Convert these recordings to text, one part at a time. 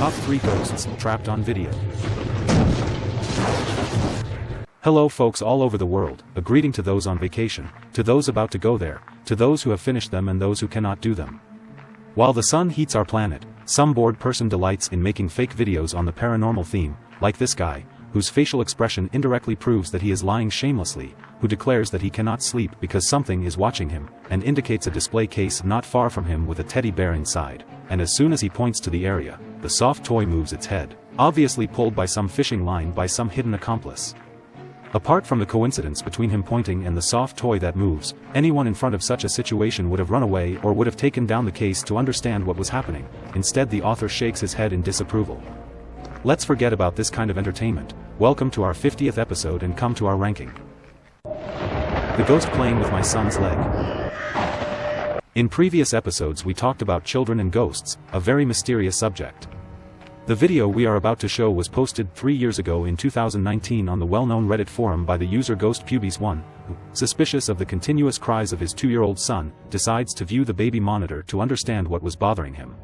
Top 3 Ghosts Trapped on Video. Hello folks all over the world, a greeting to those on vacation, to those about to go there, to those who have finished them and those who cannot do them. While the sun heats our planet, some bored person delights in making fake videos on the paranormal theme, like this guy, whose facial expression indirectly proves that he is lying shamelessly, who declares that he cannot sleep because something is watching him, and indicates a display case not far from him with a teddy bear inside, and as soon as he points to the area, the soft toy moves its head, obviously pulled by some fishing line by some hidden accomplice. Apart from the coincidence between him pointing and the soft toy that moves, anyone in front of such a situation would have run away or would have taken down the case to understand what was happening, instead the author shakes his head in disapproval. Let's forget about this kind of entertainment, welcome to our 50th episode and come to our ranking. The ghost playing with my son's leg. In previous episodes we talked about children and ghosts, a very mysterious subject. The video we are about to show was posted three years ago in 2019 on the well-known Reddit forum by the user GhostPubes1, who, suspicious of the continuous cries of his two-year-old son, decides to view the baby monitor to understand what was bothering him.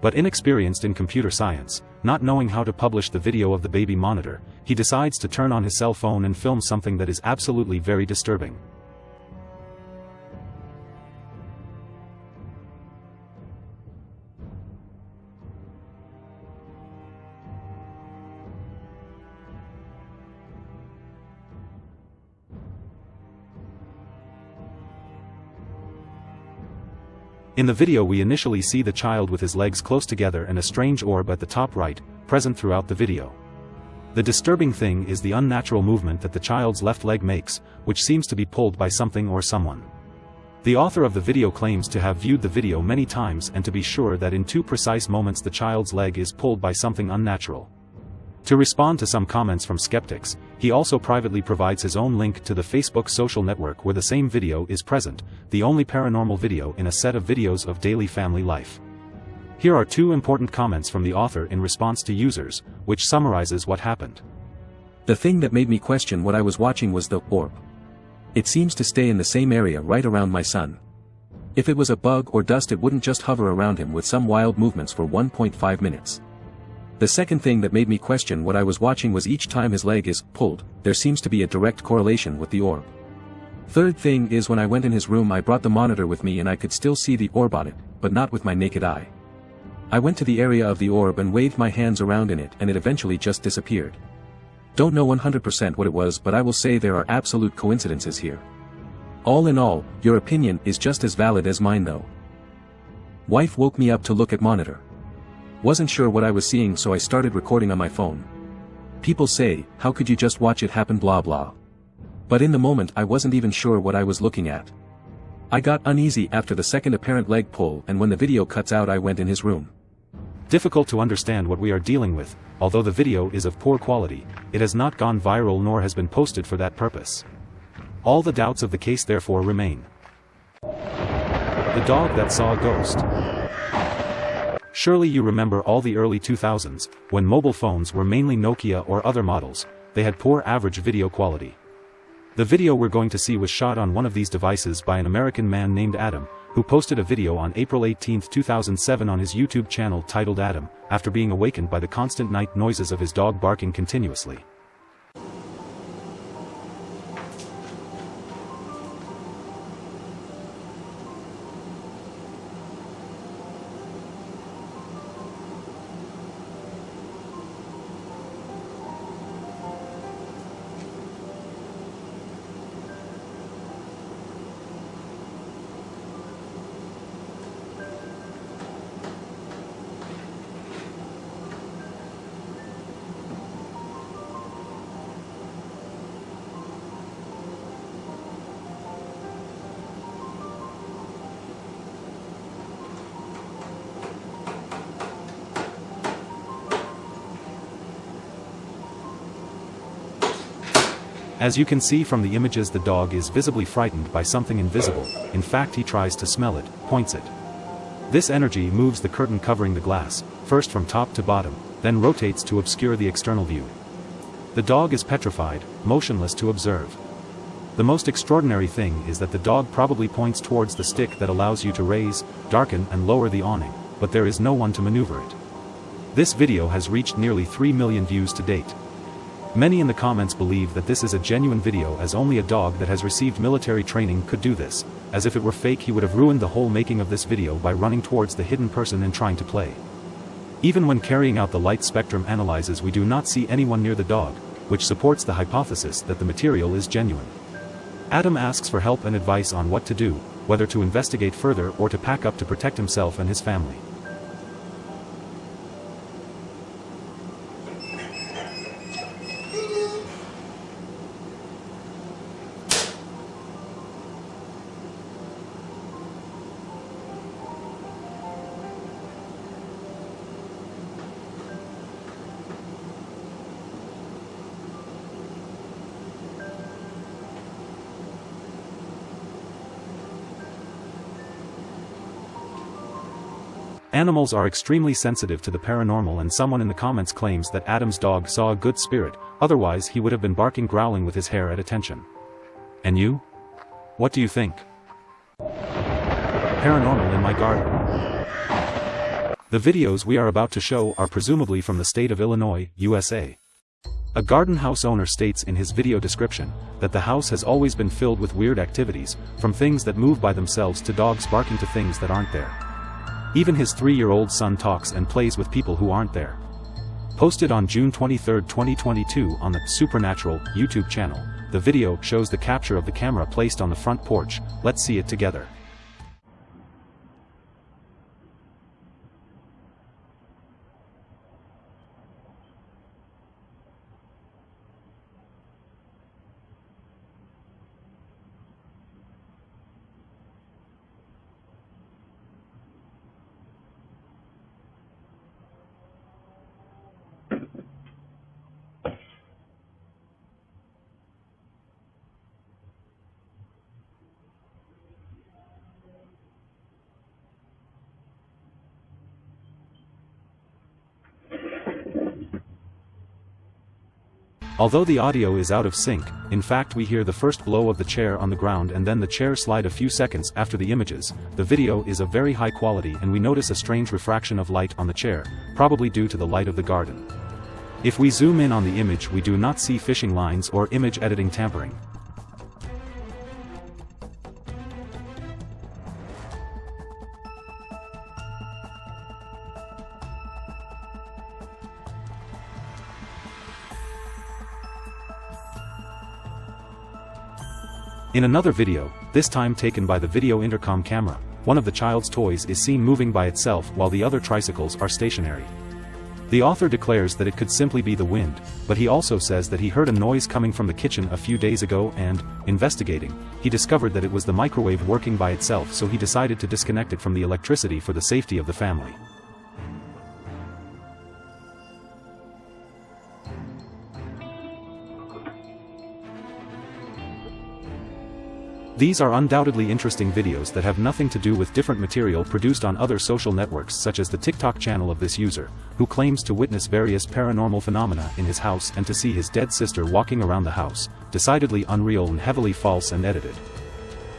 But inexperienced in computer science, not knowing how to publish the video of the baby monitor, he decides to turn on his cell phone and film something that is absolutely very disturbing. In the video we initially see the child with his legs close together and a strange orb at the top right, present throughout the video. The disturbing thing is the unnatural movement that the child's left leg makes, which seems to be pulled by something or someone. The author of the video claims to have viewed the video many times and to be sure that in two precise moments the child's leg is pulled by something unnatural. To respond to some comments from skeptics, he also privately provides his own link to the Facebook social network where the same video is present, the only paranormal video in a set of videos of daily family life. Here are two important comments from the author in response to users, which summarizes what happened. The thing that made me question what I was watching was the orb. It seems to stay in the same area right around my son. If it was a bug or dust it wouldn't just hover around him with some wild movements for 1.5 minutes. The second thing that made me question what I was watching was each time his leg is pulled, there seems to be a direct correlation with the orb. Third thing is when I went in his room I brought the monitor with me and I could still see the orb on it, but not with my naked eye. I went to the area of the orb and waved my hands around in it and it eventually just disappeared. Don't know 100% what it was but I will say there are absolute coincidences here. All in all, your opinion is just as valid as mine though. Wife woke me up to look at monitor. Wasn't sure what I was seeing so I started recording on my phone. People say, how could you just watch it happen blah blah. But in the moment I wasn't even sure what I was looking at. I got uneasy after the second apparent leg pull and when the video cuts out I went in his room. Difficult to understand what we are dealing with, although the video is of poor quality, it has not gone viral nor has been posted for that purpose. All the doubts of the case therefore remain. The dog that saw a ghost. Surely you remember all the early 2000s, when mobile phones were mainly Nokia or other models, they had poor average video quality. The video we're going to see was shot on one of these devices by an American man named Adam, who posted a video on April 18, 2007 on his YouTube channel titled Adam, after being awakened by the constant night noises of his dog barking continuously. As you can see from the images the dog is visibly frightened by something invisible, in fact he tries to smell it, points it. This energy moves the curtain covering the glass, first from top to bottom, then rotates to obscure the external view. The dog is petrified, motionless to observe. The most extraordinary thing is that the dog probably points towards the stick that allows you to raise, darken and lower the awning, but there is no one to maneuver it. This video has reached nearly 3 million views to date. Many in the comments believe that this is a genuine video as only a dog that has received military training could do this, as if it were fake he would have ruined the whole making of this video by running towards the hidden person and trying to play. Even when carrying out the light spectrum analyses we do not see anyone near the dog, which supports the hypothesis that the material is genuine. Adam asks for help and advice on what to do, whether to investigate further or to pack up to protect himself and his family. Animals are extremely sensitive to the paranormal and someone in the comments claims that Adam's dog saw a good spirit, otherwise he would have been barking growling with his hair at attention. And you? What do you think? Paranormal in my garden. The videos we are about to show are presumably from the state of Illinois, USA. A garden house owner states in his video description that the house has always been filled with weird activities, from things that move by themselves to dogs barking to things that aren't there. Even his three-year-old son talks and plays with people who aren't there. Posted on June 23, 2022 on the Supernatural YouTube channel, the video shows the capture of the camera placed on the front porch, let's see it together. Although the audio is out of sync, in fact we hear the first blow of the chair on the ground and then the chair slide a few seconds after the images, the video is of very high quality and we notice a strange refraction of light on the chair, probably due to the light of the garden. If we zoom in on the image we do not see fishing lines or image editing tampering. In another video, this time taken by the video intercom camera, one of the child's toys is seen moving by itself while the other tricycles are stationary. The author declares that it could simply be the wind, but he also says that he heard a noise coming from the kitchen a few days ago and, investigating, he discovered that it was the microwave working by itself so he decided to disconnect it from the electricity for the safety of the family. These are undoubtedly interesting videos that have nothing to do with different material produced on other social networks such as the TikTok channel of this user, who claims to witness various paranormal phenomena in his house and to see his dead sister walking around the house, decidedly unreal and heavily false and edited.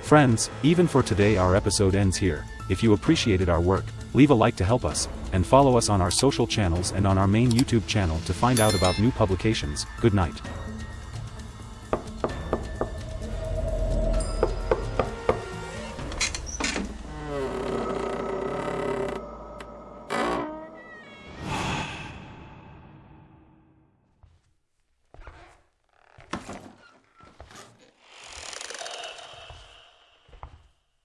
Friends, even for today our episode ends here, if you appreciated our work, leave a like to help us, and follow us on our social channels and on our main YouTube channel to find out about new publications, good night.